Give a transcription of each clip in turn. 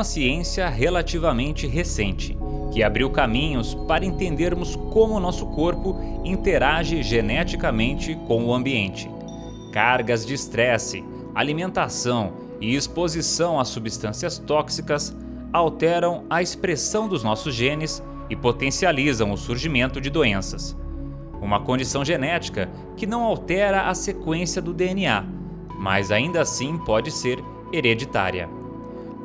Uma ciência relativamente recente, que abriu caminhos para entendermos como o nosso corpo interage geneticamente com o ambiente. Cargas de estresse, alimentação e exposição a substâncias tóxicas alteram a expressão dos nossos genes e potencializam o surgimento de doenças. Uma condição genética que não altera a sequência do DNA, mas ainda assim pode ser hereditária.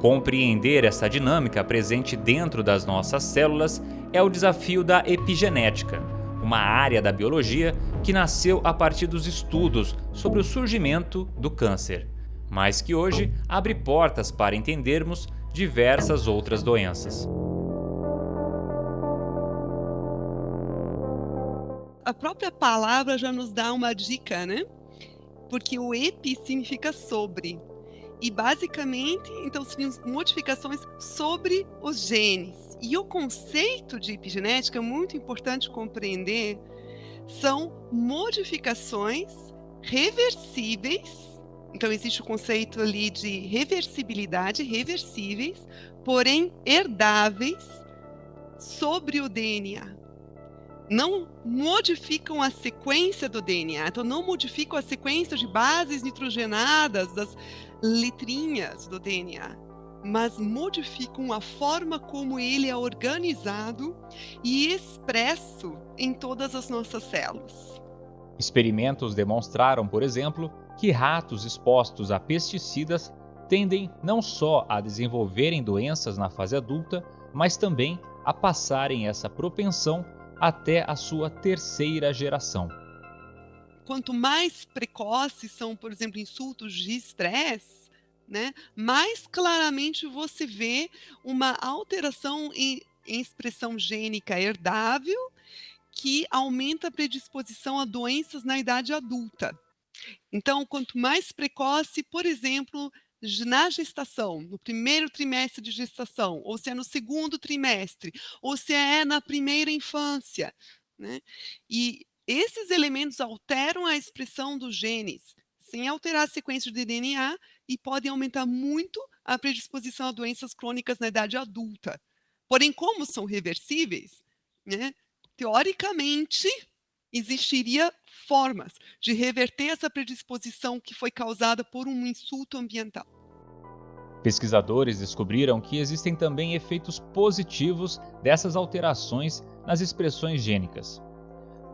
Compreender essa dinâmica presente dentro das nossas células é o desafio da epigenética, uma área da biologia que nasceu a partir dos estudos sobre o surgimento do câncer, mas que hoje abre portas para entendermos diversas outras doenças. A própria palavra já nos dá uma dica, né? Porque o epi significa sobre. E basicamente, então seriam modificações sobre os genes. E o conceito de epigenética é muito importante compreender, são modificações reversíveis então, existe o conceito ali de reversibilidade, reversíveis, porém herdáveis sobre o DNA. Não modificam a sequência do DNA, então não modificam a sequência de bases nitrogenadas das letrinhas do DNA, mas modificam a forma como ele é organizado e expresso em todas as nossas células. Experimentos demonstraram, por exemplo, que ratos expostos a pesticidas tendem não só a desenvolverem doenças na fase adulta, mas também a passarem essa propensão até a sua terceira geração. Quanto mais precoces são, por exemplo, insultos de estresse, né, mais claramente você vê uma alteração em, em expressão gênica herdável que aumenta a predisposição a doenças na idade adulta. Então, quanto mais precoce, por exemplo, na gestação, no primeiro trimestre de gestação, ou se é no segundo trimestre, ou se é na primeira infância, né? E esses elementos alteram a expressão dos genes, sem alterar a sequência de DNA e podem aumentar muito a predisposição a doenças crônicas na idade adulta. Porém, como são reversíveis, né? Teoricamente, existiria formas de reverter essa predisposição que foi causada por um insulto ambiental. Pesquisadores descobriram que existem também efeitos positivos dessas alterações nas expressões gênicas.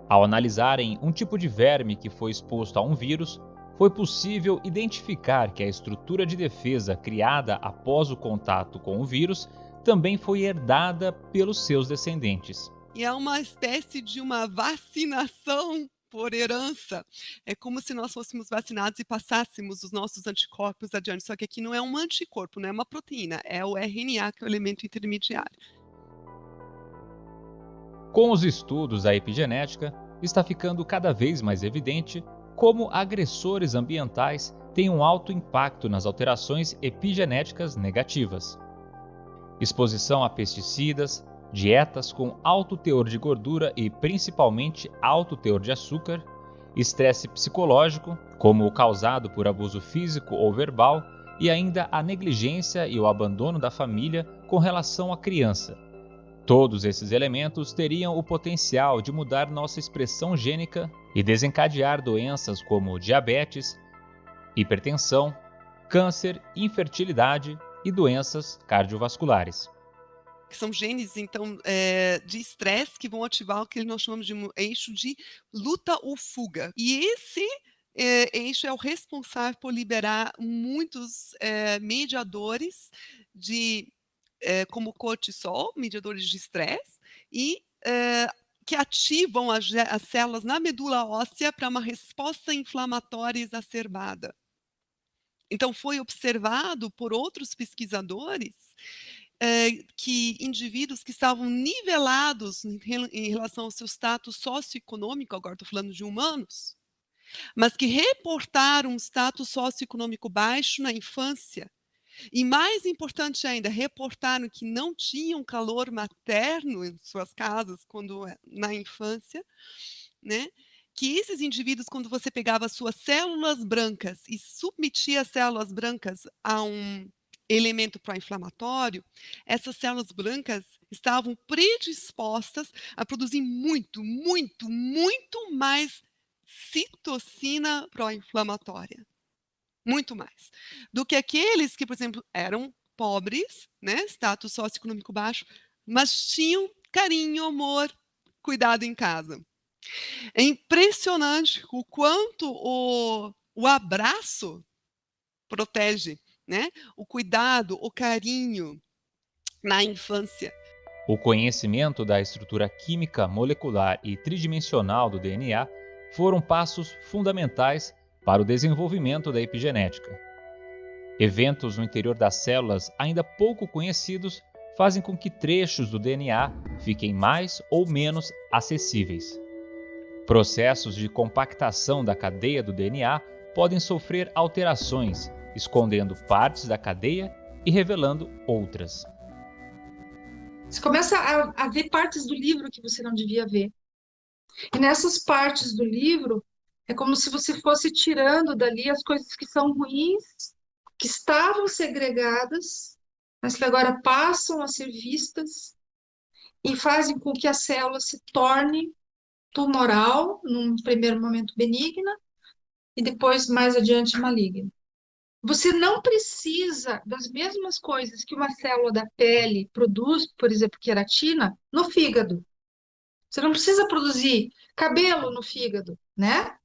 Ao analisarem um tipo de verme que foi exposto a um vírus, foi possível identificar que a estrutura de defesa criada após o contato com o vírus também foi herdada pelos seus descendentes. E é uma espécie de uma vacinação por herança. É como se nós fôssemos vacinados e passássemos os nossos anticorpos adiante. Só que aqui não é um anticorpo, não é uma proteína, é o RNA, que é o elemento intermediário. Com os estudos da epigenética, está ficando cada vez mais evidente como agressores ambientais têm um alto impacto nas alterações epigenéticas negativas. Exposição a pesticidas, dietas com alto teor de gordura e principalmente alto teor de açúcar, estresse psicológico, como o causado por abuso físico ou verbal, e ainda a negligência e o abandono da família com relação à criança. Todos esses elementos teriam o potencial de mudar nossa expressão gênica e desencadear doenças como diabetes, hipertensão, câncer, infertilidade e doenças cardiovasculares que são genes, então, é, de estresse que vão ativar o que nós chamamos de eixo de luta ou fuga. E esse é, eixo é o responsável por liberar muitos é, mediadores de como cortisol, mediadores de estresse, e que ativam as, as células na medula óssea para uma resposta inflamatória exacerbada. Então, foi observado por outros pesquisadores que indivíduos que estavam nivelados em, relação ao seu status socioeconômico, agora estou falando de humanos, mas que reportaram um status socioeconômico baixo na infância, e mais importante ainda, reportaram que não tinham calor materno em suas casas quando eh, na infância, né? Que esses indivíduos, quando você pegava suas células brancas e submetia as células brancas a um elemento pró-inflamatório, essas células brancas estavam predispostas a produzir muito, muito, muito mais citocina pró-inflamatória. Muito mais. Do que aqueles que, por exemplo, eram pobres, né, status socioeconômico baixo, mas tinham carinho, amor, cuidado em casa. É impressionante o quanto o, o abraço protege, né? O cuidado, o carinho na infância. O conhecimento da estrutura química, molecular e tridimensional do DNA foram passos fundamentais para o desenvolvimento da epigenética. Eventos no interior das células ainda pouco conhecidos fazem com que trechos do DNA fiquem mais ou menos acessíveis. Processos de compactação da cadeia do DNA podem sofrer alterações, escondendo partes da cadeia e revelando outras. Você começa a, a ver partes do livro que você não devia ver. E nessas partes do livro, é como se você fosse tirando dali as coisas que são ruins, que estavam segregadas, mas que agora passam a ser vistas e fazem com que a célula se torne tumoral, num primeiro momento benigna, e depois, mais adiante, maligna. Você não precisa das mesmas coisas que uma célula da pele produz, por exemplo, queratina, no fígado. Você não precisa produzir cabelo no fígado, né?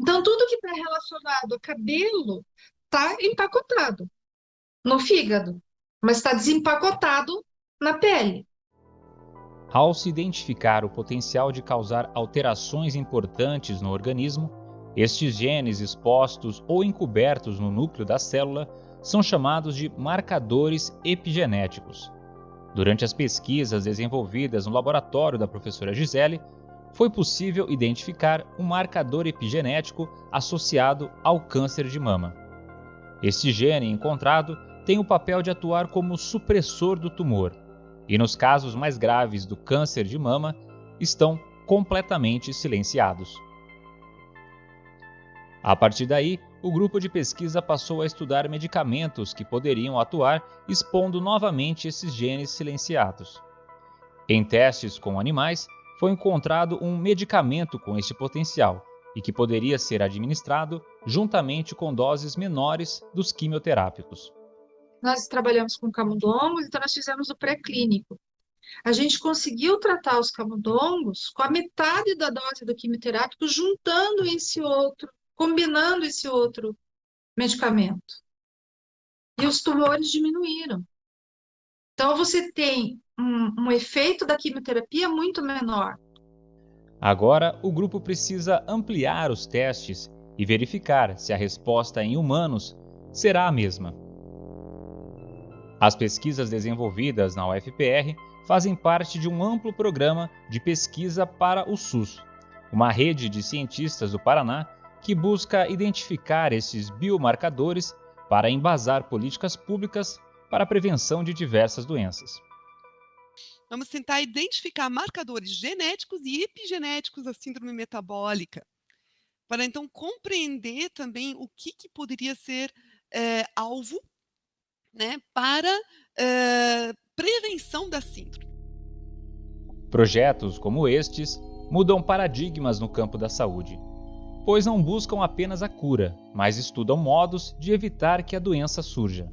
Então, tudo que está relacionado a cabelo está empacotado no fígado, mas está desempacotado na pele. Ao se identificar o potencial de causar alterações importantes no organismo, estes genes expostos ou encobertos no núcleo da célula são chamados de marcadores epigenéticos. Durante as pesquisas desenvolvidas no laboratório da professora Gisele, foi possível identificar um marcador epigenético associado ao câncer de mama. Este gene encontrado tem o papel de atuar como supressor do tumor, e nos casos mais graves do câncer de mama, estão completamente silenciados. A partir daí, o grupo de pesquisa passou a estudar medicamentos que poderiam atuar expondo novamente esses genes silenciados. Em testes com animais, foi encontrado um medicamento com este potencial e que poderia ser administrado juntamente com doses menores dos quimioterápicos. Nós trabalhamos com camundongos, então nós fizemos o pré-clínico. A gente conseguiu tratar os camundongos com a metade da dose do quimioterápico, juntando esse outro combinando esse outro medicamento. E os tumores diminuíram. Então, você tem um, um efeito da quimioterapia muito menor. Agora, o grupo precisa ampliar os testes e verificar se a resposta em humanos será a mesma. As pesquisas desenvolvidas na UFPR fazem parte de um amplo programa de pesquisa para o SUS, uma rede de cientistas do Paraná que busca identificar esses biomarcadores para embasar políticas públicas para a prevenção de diversas doenças. Vamos tentar identificar marcadores genéticos e epigenéticos da síndrome metabólica, para então compreender também o que, que poderia ser é, alvo né, para é, prevenção da síndrome. Projetos como estes mudam paradigmas no campo da saúde pois não buscam apenas a cura, mas estudam modos de evitar que a doença surja.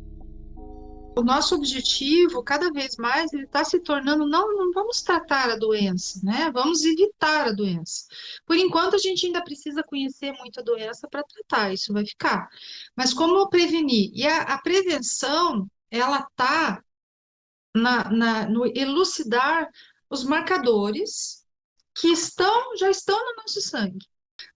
O nosso objetivo, cada vez mais, ele está se tornando não, não vamos tratar a doença, né? Vamos evitar a doença. Por enquanto, a gente ainda precisa conhecer muito a doença para tratar, isso vai ficar. Mas como prevenir? E a, a prevenção, ela está na, na, no elucidar os marcadores que estão, já estão no nosso sangue.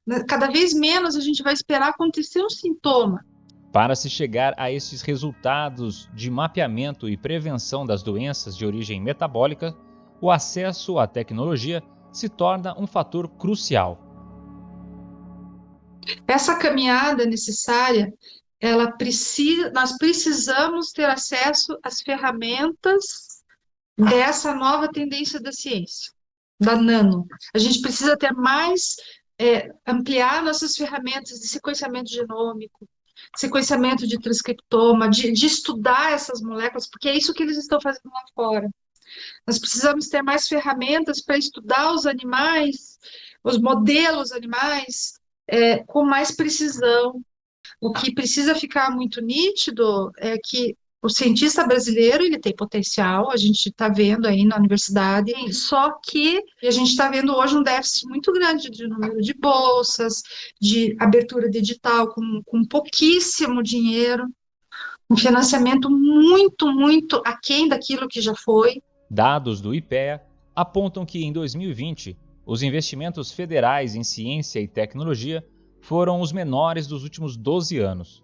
Né, cada vez menos a gente vai esperar acontecer um sintoma. Para se chegar a esses resultados de mapeamento e prevenção das doenças de origem metabólica, o acesso à tecnologia se torna um fator crucial. Essa caminhada necessária, ela precisa, nós precisamos ter acesso às ferramentas dessa nova tendência da ciência, da nano. A gente precisa ter mais é, ampliar nossas ferramentas de sequenciamento genômico, sequenciamento de transcriptoma, de, de estudar essas moléculas, porque é isso que eles estão fazendo lá fora. Nós precisamos ter mais ferramentas para estudar os animais, os modelos animais, é, com mais precisão. O que precisa ficar muito nítido é que o cientista brasileiro ele tem potencial, a gente está vendo aí na universidade, só que a gente está vendo hoje um déficit muito grande de número de bolsas, de abertura digital com, com pouquíssimo dinheiro, um financiamento muito, muito aquém daquilo que já foi. Dados do IPEA apontam que em 2020 os investimentos federais em ciência e tecnologia foram os menores dos últimos 12 anos.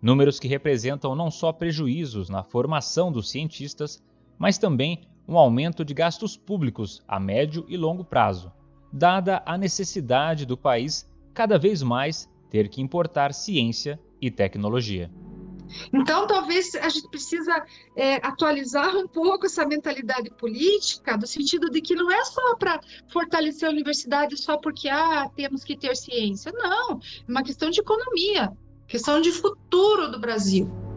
Números que representam não só prejuízos na formação dos cientistas, mas também um aumento de gastos públicos a médio e longo prazo, dada a necessidade do país cada vez mais ter que importar ciência e tecnologia. Então, talvez a gente precisa é, atualizar um pouco essa mentalidade política, do sentido de que não é só para fortalecer a universidade só porque ah, temos que ter ciência. Não, é uma questão de economia questão de futuro do Brasil.